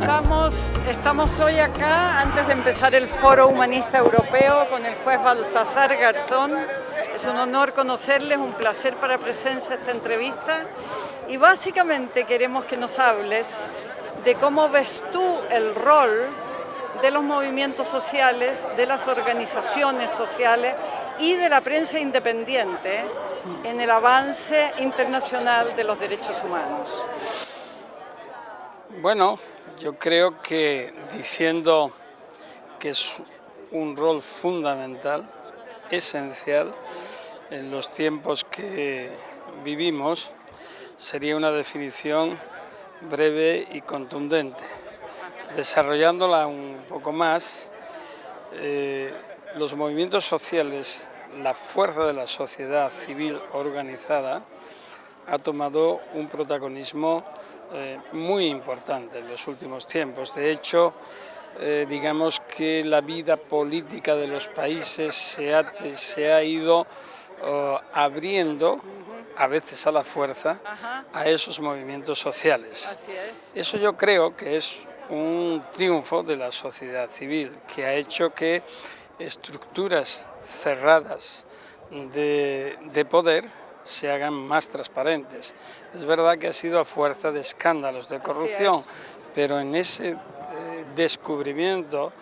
Estamos, estamos hoy acá antes de empezar el Foro Humanista Europeo con el juez Baltasar Garzón. Es un honor conocerles, un placer para presencia esta entrevista y básicamente queremos que nos hables de cómo ves tú el rol de los movimientos sociales, de las organizaciones sociales y de la prensa independiente en el avance internacional de los derechos humanos. Bueno, yo creo que diciendo que es un rol fundamental, esencial, en los tiempos que vivimos, sería una definición breve y contundente. Desarrollándola un poco más, eh, los movimientos sociales, la fuerza de la sociedad civil organizada, ha tomado un protagonismo eh, muy importante en los últimos tiempos. De hecho, eh, digamos que la vida política de los países se ha, se ha ido oh, abriendo a veces a la fuerza, a esos movimientos sociales. Eso yo creo que es un triunfo de la sociedad civil, que ha hecho que estructuras cerradas de, de poder se hagan más transparentes. Es verdad que ha sido a fuerza de escándalos, de corrupción, pero en ese eh, descubrimiento,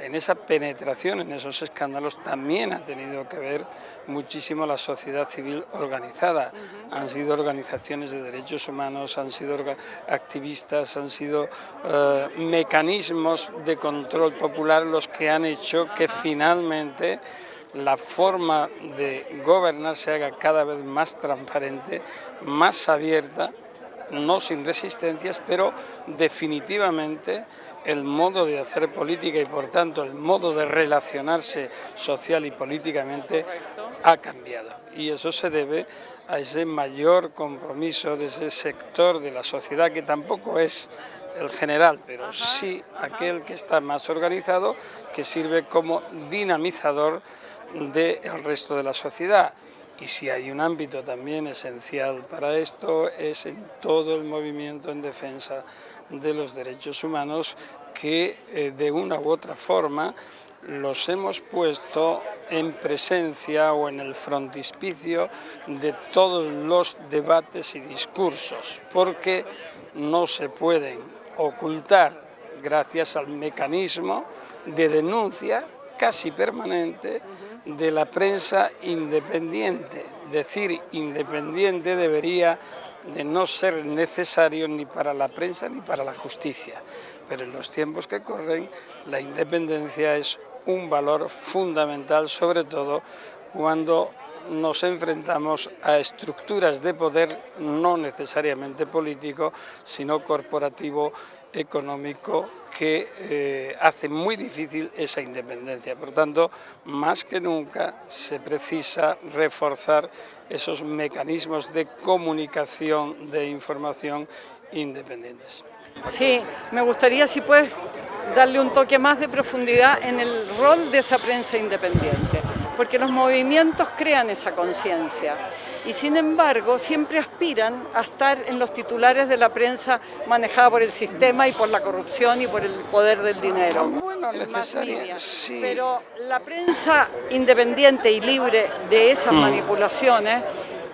en esa penetración en esos escándalos también ha tenido que ver muchísimo la sociedad civil organizada. Han sido organizaciones de derechos humanos, han sido activistas, han sido eh, mecanismos de control popular los que han hecho que finalmente la forma de gobernar se haga cada vez más transparente, más abierta, no sin resistencias, pero definitivamente el modo de hacer política y por tanto el modo de relacionarse social y políticamente ha cambiado. Y eso se debe a ese mayor compromiso de ese sector de la sociedad que tampoco es el general, pero sí aquel que está más organizado, que sirve como dinamizador del resto de la sociedad. Y si hay un ámbito también esencial para esto es en todo el movimiento en defensa de los derechos humanos que eh, de una u otra forma los hemos puesto en presencia o en el frontispicio de todos los debates y discursos, porque no se pueden ocultar gracias al mecanismo de denuncia casi permanente de la prensa independiente. Decir independiente debería de no ser necesario ni para la prensa ni para la justicia, pero en los tiempos que corren la independencia es un valor fundamental, sobre todo cuando nos enfrentamos a estructuras de poder no necesariamente político, sino corporativo, económico, que eh, hace muy difícil esa independencia. Por tanto, más que nunca se precisa reforzar esos mecanismos de comunicación, de información independientes. Sí, me gustaría si puedes darle un toque más de profundidad en el rol de esa prensa independiente porque los movimientos crean esa conciencia y sin embargo siempre aspiran a estar en los titulares de la prensa manejada por el sistema y por la corrupción y por el poder del dinero. Bueno, necesaria, sí. Pero la prensa independiente y libre de esas mm. manipulaciones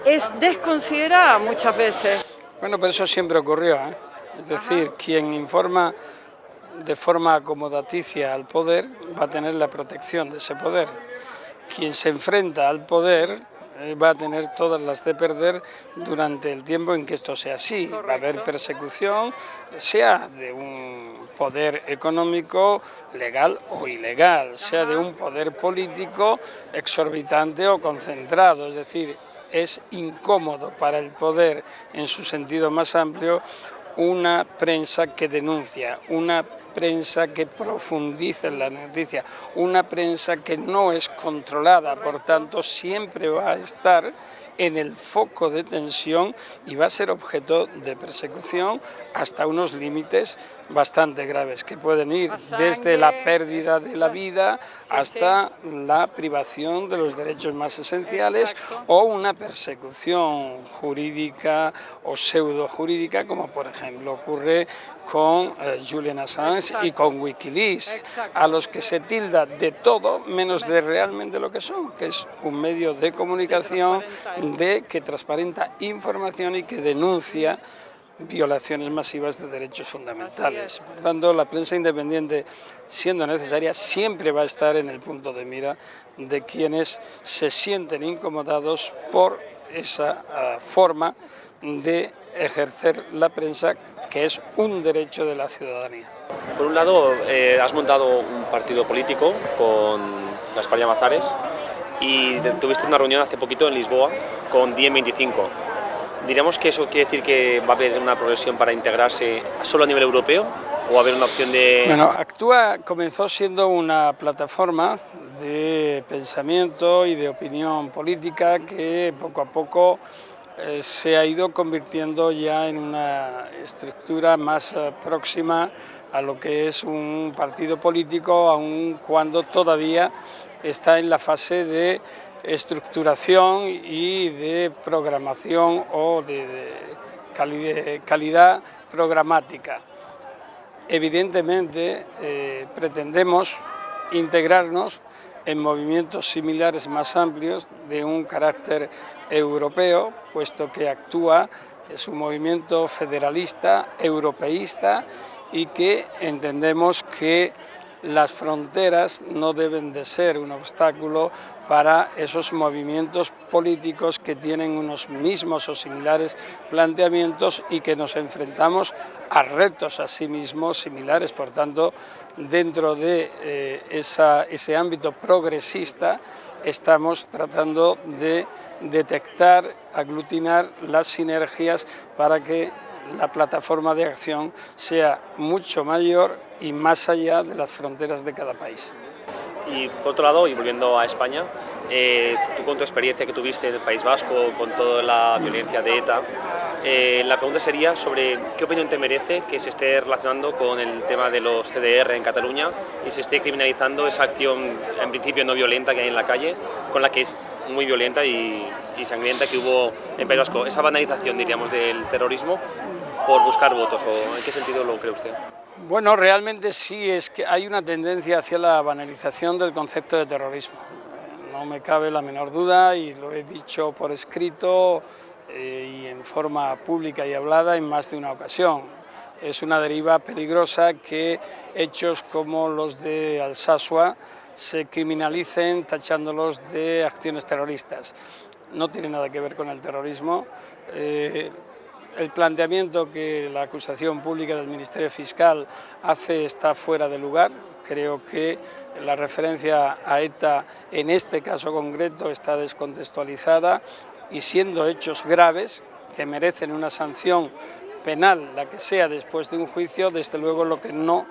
es desconsiderada muchas veces. Bueno, pero eso siempre ocurrió, ¿eh? es decir, quien informa de forma acomodaticia al poder va a tener la protección de ese poder quien se enfrenta al poder eh, va a tener todas las de perder durante el tiempo en que esto sea así. Va a haber persecución, sea de un poder económico legal o ilegal, sea de un poder político exorbitante o concentrado, es decir, es incómodo para el poder en su sentido más amplio una prensa que denuncia, una prensa que profundice en la noticia, una prensa que no es controlada, por tanto siempre va a estar en el foco de tensión y va a ser objeto de persecución hasta unos límites bastante graves, que pueden ir desde la pérdida de la vida hasta la privación de los derechos más esenciales o una persecución jurídica o pseudo jurídica, como por ejemplo ocurre con eh, Julian Assange y con Wikileaks, a los que se tilda de todo menos de realmente lo que son, que es un medio de comunicación de que transparenta información y que denuncia violaciones masivas de derechos fundamentales. Por tanto, la prensa independiente, siendo necesaria, siempre va a estar en el punto de mira de quienes se sienten incomodados por esa ah, forma de ejercer la prensa, que es un derecho de la ciudadanía. Por un lado, eh, has montado un partido político con las España Mazares y tuviste una reunión hace poquito en Lisboa con Diem 25. ¿Diríamos que eso quiere decir que va a haber una progresión para integrarse solo a nivel europeo o va a haber una opción de...? Bueno, Actúa comenzó siendo una plataforma de pensamiento y de opinión política que poco a poco eh, se ha ido convirtiendo ya en una estructura más eh, próxima a lo que es un partido político, aun cuando todavía está en la fase de estructuración y de programación o de, calidad programática. Evidentemente eh, pretendemos integrarnos en movimientos similares más amplios de un carácter europeo, puesto que actúa, es un movimiento federalista, europeísta y que entendemos que las fronteras no deben de ser un obstáculo para esos movimientos políticos que tienen unos mismos o similares planteamientos y que nos enfrentamos a retos a sí mismos similares. Por tanto, dentro de eh, ese ámbito progresista estamos tratando de detectar, aglutinar las sinergias para que la plataforma de acción sea mucho mayor y más allá de las fronteras de cada país. Y por otro lado, y volviendo a España, eh, tú con tu experiencia que tuviste en el País Vasco, con toda la violencia de ETA, eh, la pregunta sería sobre qué opinión te merece que se esté relacionando con el tema de los CDR en Cataluña y se esté criminalizando esa acción en principio no violenta que hay en la calle, con la que es muy violenta y, y sangrienta que hubo en País Vasco. Esa banalización, diríamos, del terrorismo, por buscar votos, ¿o en qué sentido lo cree usted? Bueno, realmente sí, es que hay una tendencia hacia la banalización del concepto de terrorismo. No me cabe la menor duda y lo he dicho por escrito eh, y en forma pública y hablada en más de una ocasión. Es una deriva peligrosa que hechos como los de Alsasua se criminalicen tachándolos de acciones terroristas. No tiene nada que ver con el terrorismo. Eh, el planteamiento que la acusación pública del Ministerio Fiscal hace está fuera de lugar. Creo que la referencia a ETA en este caso concreto está descontextualizada y siendo hechos graves que merecen una sanción penal, la que sea después de un juicio, desde luego lo que no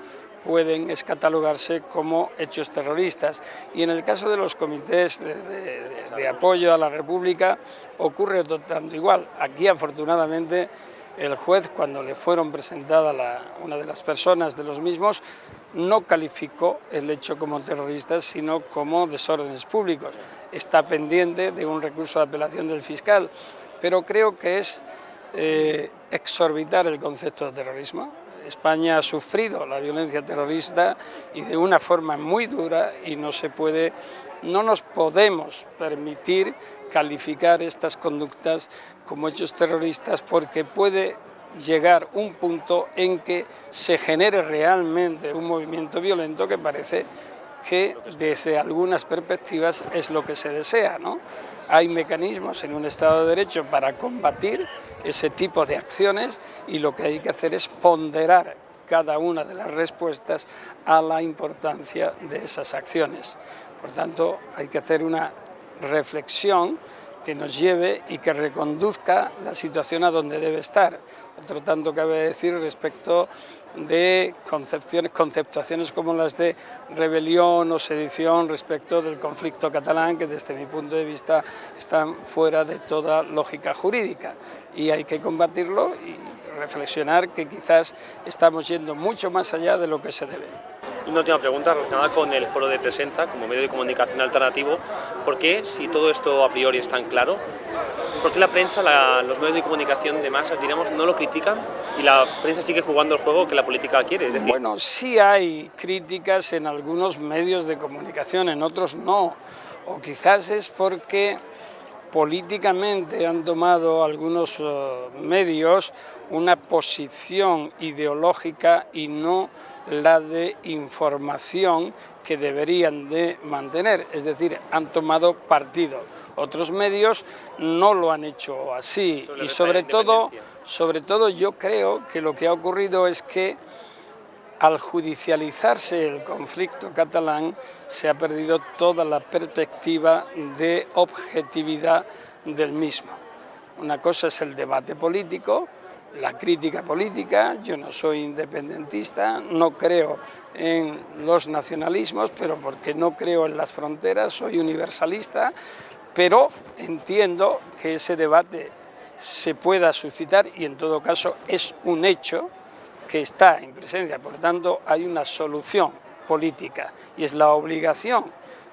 pueden es catalogarse como hechos terroristas. Y en el caso de los comités de, apoyo a la República ocurre tanto igual. Aquí afortunadamente el juez cuando le fueron presentadas una de las personas de los mismos no calificó el hecho como terrorista sino como desórdenes públicos. Está pendiente de un recurso de apelación del fiscal, pero creo que es eh, exorbitar el concepto de terrorismo España ha sufrido la violencia terrorista y de una forma muy dura y no se puede, no nos podemos permitir calificar estas conductas como hechos terroristas porque puede llegar un punto en que se genere realmente un movimiento violento que parece que desde algunas perspectivas es lo que se desea. ¿no? Hay mecanismos en un Estado de Derecho para combatir ese tipo de acciones y lo que hay que hacer es ponderar cada una de las respuestas a la importancia de esas acciones. Por tanto, hay que hacer una reflexión que nos lleve y que reconduzca la situación a donde debe estar. Otro tanto cabe decir respecto de concepciones, conceptuaciones como las de rebelión o sedición respecto del conflicto catalán, que desde mi punto de vista están fuera de toda lógica jurídica. Y hay que combatirlo reflexionar que quizás estamos yendo mucho más allá de lo que se debe. Una última pregunta relacionada con el foro de Presenta como medio de comunicación alternativo. ¿Por qué, si todo esto a priori es tan claro, por qué la prensa, los medios de comunicación de masas, diremos, no lo critican y la prensa sigue jugando el juego que la política quiere? Bueno, sí hay críticas en algunos medios de comunicación, en otros no. O quizás es porque políticamente han tomado algunos eh, medios una posición ideológica y no la de información que deberían de mantener, es decir, han tomado partido. Otros medios no lo han hecho así. Y sobre todo, sobre todo yo creo que lo que ha ocurrido es que al judicializarse el conflicto catalán se ha perdido toda la perspectiva de objetividad del mismo. Una cosa es el debate político, la crítica política, yo no soy independentista, no creo en los nacionalismos, pero porque no creo en las fronteras, soy universalista, pero entiendo que ese debate se pueda suscitar y en todo caso es un hecho que está en presencia, por tanto hay una solución política y es la obligación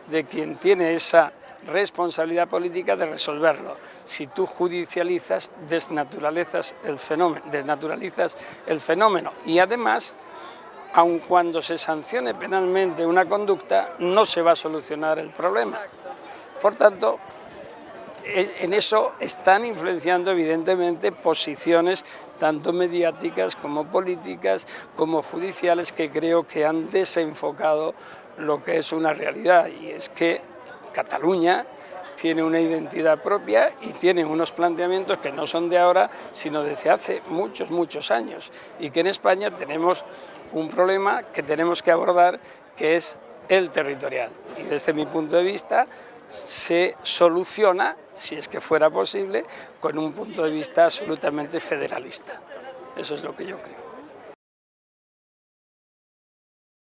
de quien tiene esa responsabilidad política de resolverlo. Si tú judicializas, desnaturalizas el fenómeno, y además, aun cuando se sancione penalmente una conducta, no se va a solucionar el problema. Por tanto, en eso están influenciando evidentemente posiciones tanto mediáticas como políticas como judiciales que creo que han desenfocado lo que es una realidad y es que Cataluña tiene una identidad propia y tiene unos planteamientos que no son de ahora, sino desde hace muchos, muchos años. Y que en España tenemos un problema que tenemos que abordar, que es el territorial. Y desde mi punto de vista se soluciona, si es que fuera posible, con un punto de vista absolutamente federalista. Eso es lo que yo creo.